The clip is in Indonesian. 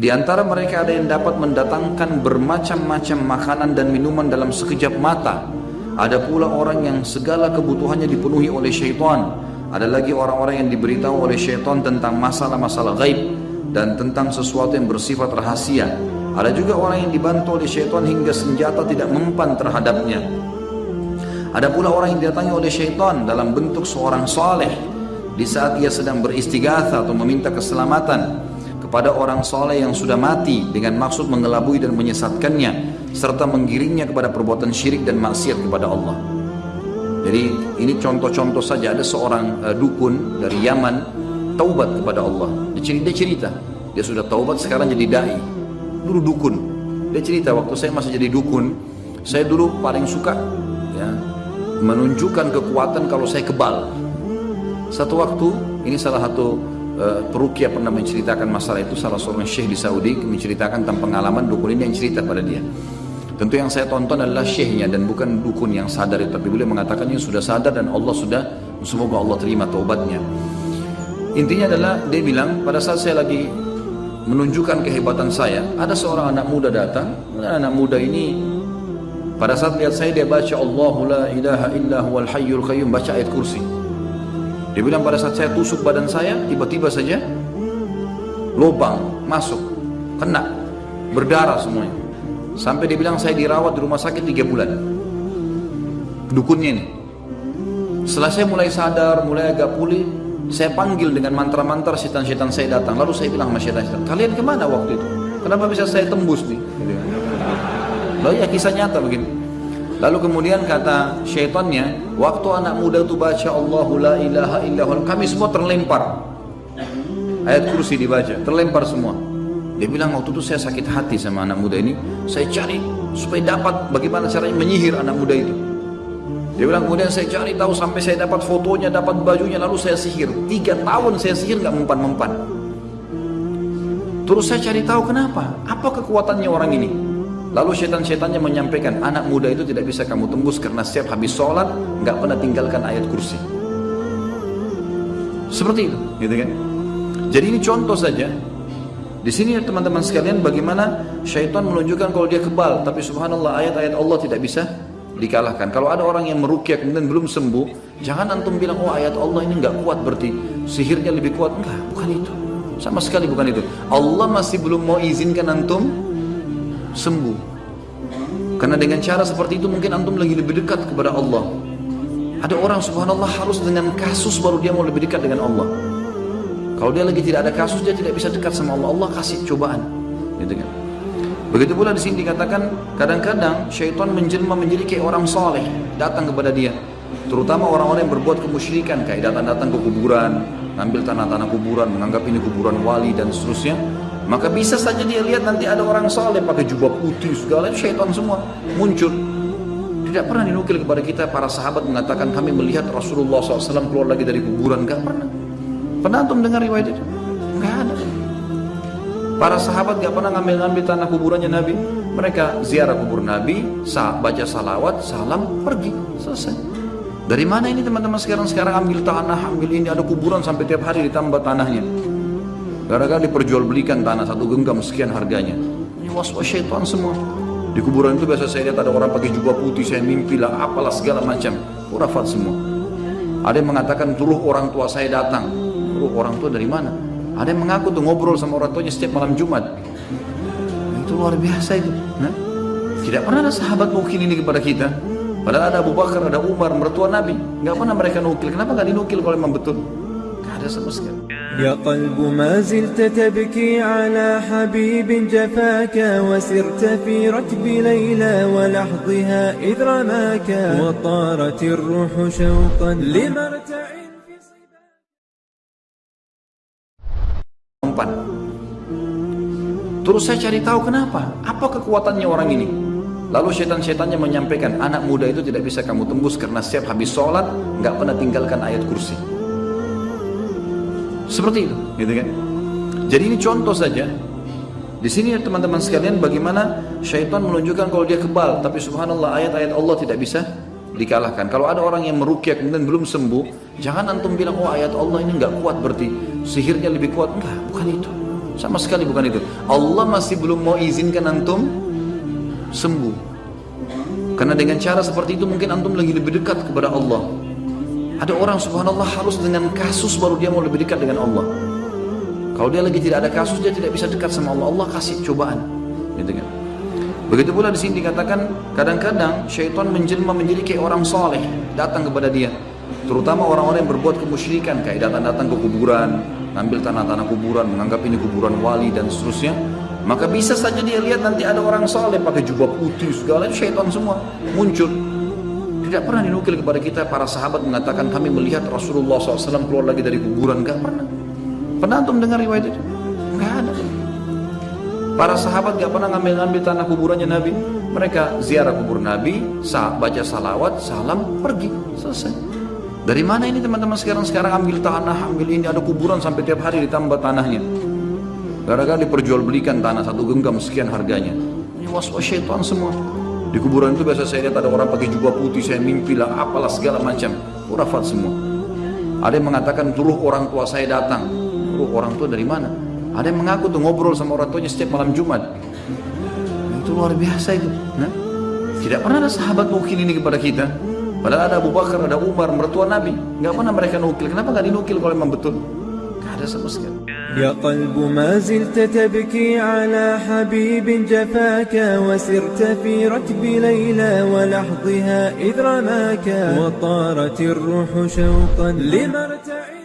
Di antara mereka ada yang dapat mendatangkan bermacam-macam makanan dan minuman dalam sekejap mata. Ada pula orang yang segala kebutuhannya dipenuhi oleh syaitan. Ada lagi orang-orang yang diberitahu oleh syaitan tentang masalah-masalah gaib dan tentang sesuatu yang bersifat rahasia. Ada juga orang yang dibantu oleh syaitan hingga senjata tidak mempan terhadapnya. Ada pula orang yang didatangi oleh syaitan dalam bentuk seorang saleh di saat ia sedang beristighatha atau meminta keselamatan kepada orang soleh yang sudah mati dengan maksud mengelabui dan menyesatkannya serta menggiringnya kepada perbuatan syirik dan maksiat kepada Allah. Jadi ini contoh-contoh saja ada seorang uh, dukun dari Yaman taubat kepada Allah. Dia cerita, dia cerita dia sudah taubat sekarang jadi dai. Dulu dukun. Dia cerita waktu saya masih jadi dukun, saya dulu paling suka ya menunjukkan kekuatan kalau saya kebal. Satu waktu ini salah satu perukia pernah menceritakan masalah itu salah seorang syekh di Saudi menceritakan tentang pengalaman dukun ini yang cerita pada dia. Tentu yang saya tonton adalah syekhnya dan bukan dukun yang sadar tapi beliau mengatakannya sudah sadar dan Allah sudah semoga Allah terima taubatnya. Intinya adalah dia bilang pada saat saya lagi menunjukkan kehebatan saya ada seorang anak muda datang. Anak muda ini pada saat lihat saya dia baca Allahu la ilaha illa huwal hayyul qayyum baca ayat kursi dia bilang pada saat saya tusuk badan saya, tiba-tiba saja lubang masuk, kena, berdarah semuanya. Sampai dia bilang saya dirawat di rumah sakit tiga bulan. Dukunnya ini. Setelah saya mulai sadar, mulai agak pulih, saya panggil dengan mantra-mantra setan-setan saya datang. Lalu saya bilang sama setan-setan, kalian ke mana waktu itu? Kenapa bisa saya tembus nih? Lalu ya kisah nyata begini. Lalu kemudian kata syaitannya, waktu anak muda itu baca Allahu la ilaha illallah, kami semua terlempar. Ayat kursi dibaca, terlempar semua. Dia bilang waktu itu saya sakit hati sama anak muda ini, saya cari supaya dapat bagaimana caranya menyihir anak muda itu. Dia bilang kemudian saya cari tahu sampai saya dapat fotonya, dapat bajunya, lalu saya sihir. Tiga tahun saya sihir nggak mempan-mempan. Terus saya cari tahu kenapa, apa kekuatannya orang ini. Lalu setan-setannya menyampaikan, anak muda itu tidak bisa kamu tembus karena setiap habis sholat nggak pernah tinggalkan ayat kursi. Seperti itu, gitu kan? Jadi ini contoh saja. Di sini teman-teman sekalian bagaimana syaitan menunjukkan kalau dia kebal, tapi subhanallah ayat-ayat Allah tidak bisa dikalahkan. Kalau ada orang yang merukyah kemudian belum sembuh, jangan antum bilang oh ayat Allah ini nggak kuat berarti sihirnya lebih kuat. Enggak, bukan itu. Sama sekali bukan itu. Allah masih belum mau izinkan antum sembuh. Karena dengan cara seperti itu mungkin antum lagi lebih dekat kepada Allah. Ada orang subhanallah harus dengan kasus baru dia mau lebih dekat dengan Allah. Kalau dia lagi tidak ada kasus dia tidak bisa dekat sama Allah. Allah kasih cobaan. Gitu kan. Begitu pula di sini dikatakan kadang-kadang syaitan menjelma menjadi kayak orang soleh datang kepada dia. Terutama orang-orang yang berbuat kemusyrikan kayak datang-datang ke kuburan, ngambil tanah-tanah kuburan, menganggap ini kuburan wali dan seterusnya maka bisa saja dia lihat nanti ada orang soleh pakai jubah putih segala itu syaitan semua muncul. Tidak pernah dinukil kepada kita para sahabat mengatakan kami melihat Rasulullah SAW keluar lagi dari kuburan. Gak pernah. Pernah antum dengar riwayat itu? Gak ada. Para sahabat gak pernah ngambil-ngambil tanah kuburannya Nabi. Mereka ziarah kubur Nabi, baca salawat, salam, pergi. Selesai. Dari mana ini teman-teman sekarang sekarang ambil tanah, ambil ini ada kuburan sampai tiap hari ditambah tanahnya. Gara-gara diperjualbelikan tanah satu genggam sekian harganya. Ini was-was syaitan semua. Di kuburan itu biasa saya lihat ada orang pakai jubah putih, saya mimpi lah, apalah segala macam. Urafat semua. Ada yang mengatakan turuh orang tua saya datang. Turuh orang tua dari mana? Ada yang mengaku tuh ngobrol sama orang tuanya setiap malam Jumat. Itu luar biasa itu. Nah, tidak pernah ada sahabat nukil ini kepada kita. Padahal ada Abu Bakar, ada Umar, mertua Nabi. Gak pernah mereka nukil. Kenapa gak dinukil kalau memang betul? Gak ada sama sekali. يا قلب ما زلت تبكي على حبيب جفاك وسرت في ركب ليلى ولحظها إذ رماك وطارت الروح شوقا لمرتع في Empat. Terus saya cari tahu kenapa, apa kekuatannya orang ini. Lalu setan-setannya menyampaikan, anak muda itu tidak bisa kamu tembus karena setiap habis sholat nggak pernah tinggalkan ayat kursi. Seperti itu, gitu kan? Jadi ini contoh saja. Di sini teman-teman sekalian bagaimana syaitan menunjukkan kalau dia kebal, tapi subhanallah ayat-ayat Allah tidak bisa dikalahkan. Kalau ada orang yang merukyah kemudian belum sembuh, jangan antum bilang oh ayat Allah ini nggak kuat berarti sihirnya lebih kuat. Enggak, bukan itu. Sama sekali bukan itu. Allah masih belum mau izinkan antum sembuh. Karena dengan cara seperti itu mungkin antum lagi lebih dekat kepada Allah. Ada orang subhanallah harus dengan kasus baru dia mau lebih dekat dengan Allah. Kalau dia lagi tidak ada kasus dia tidak bisa dekat sama Allah. Allah kasih cobaan. Gitu kan. Begitu pula di sini dikatakan kadang-kadang syaitan menjelma menjadi kayak orang soleh datang kepada dia. Terutama orang-orang yang berbuat kemusyrikan kayak datang-datang ke kuburan, ngambil tanah-tanah kuburan, menganggap ini kuburan wali dan seterusnya. Maka bisa saja dia lihat nanti ada orang soleh pakai jubah putih segala itu syaitan semua muncul. Tidak pernah dinukil kepada kita para sahabat mengatakan kami melihat Rasulullah SAW keluar lagi dari kuburan. Gak pernah. Pernah antum dengar riwayat itu? Gak ada. Para sahabat gak pernah ngambil-ngambil tanah kuburannya Nabi. Mereka ziarah kubur Nabi, baca salawat, salam, pergi. Selesai. Dari mana ini teman-teman sekarang sekarang ambil tanah, ambil ini ada kuburan sampai tiap hari ditambah tanahnya. Gara-gara diperjualbelikan tanah satu genggam sekian harganya. Ini was-was syaitan semua. Di kuburan itu biasa saya lihat ada orang pakai jubah putih, saya mimpi lah, apalah segala macam. Urafat semua. Ada yang mengatakan turuh orang tua saya datang. Turuh orang tua dari mana? Ada yang mengaku tuh ngobrol sama orang tuanya setiap malam Jumat. Itu luar biasa itu. Nah, tidak pernah ada sahabat nukil ini kepada kita. Padahal ada Abu Bakar, ada Umar, mertua Nabi. Nggak pernah mereka nukil. Kenapa nggak dinukil kalau memang betul? Nggak ada sama sekali. يا قلب ما زلت تبكي على حبيب جفاك وسرت في ركب ليلى ولحظها إذ رماك وطارت الروح شوقا لمرتعي.